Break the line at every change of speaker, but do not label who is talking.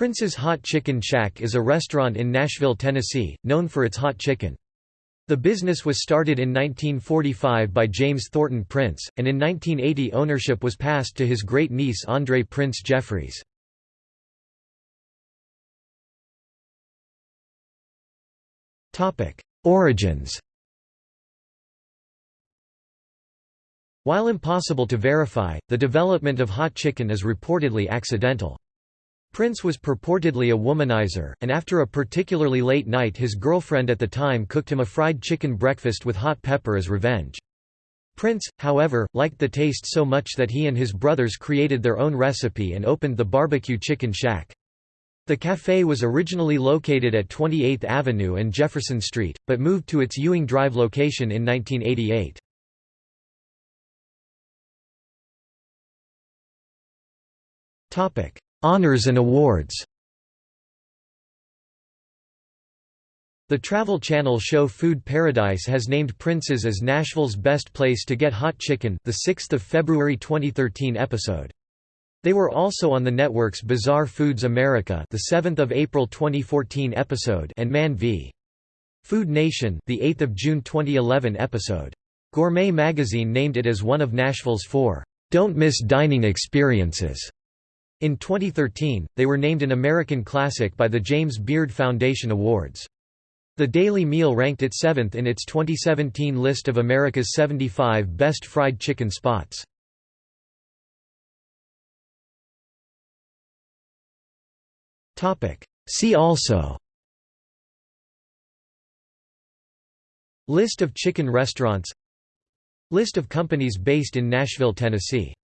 Prince's Hot Chicken Shack is a restaurant in Nashville, Tennessee, known for its hot chicken. The business was started in 1945 by James Thornton Prince, and in 1980 ownership was passed to his great-niece Andre Prince Jeffries. Origins While impossible to verify, the development of hot chicken is reportedly accidental. Prince was purportedly a womanizer, and after a particularly late night his girlfriend at the time cooked him a fried chicken breakfast with hot pepper as revenge. Prince, however, liked the taste so much that he and his brothers created their own recipe and opened the Barbecue Chicken Shack. The café was originally located at 28th Avenue and Jefferson Street, but moved to its Ewing Drive location in 1988. Honors and awards The Travel Channel show Food Paradise has named Prince's as Nashville's best place to get hot chicken the 6th of February 2013 episode. They were also on the network's Bizarre Foods America the 7th of April 2014 episode and Man v. Food Nation the 8th of June 2011 episode. Gourmet magazine named it as one of Nashville's four don't miss dining experiences. In 2013, they were named an American Classic by the James Beard Foundation Awards. The Daily Meal ranked it seventh in its 2017 list of America's 75 best fried chicken spots. See also List of chicken restaurants List of companies based in Nashville, Tennessee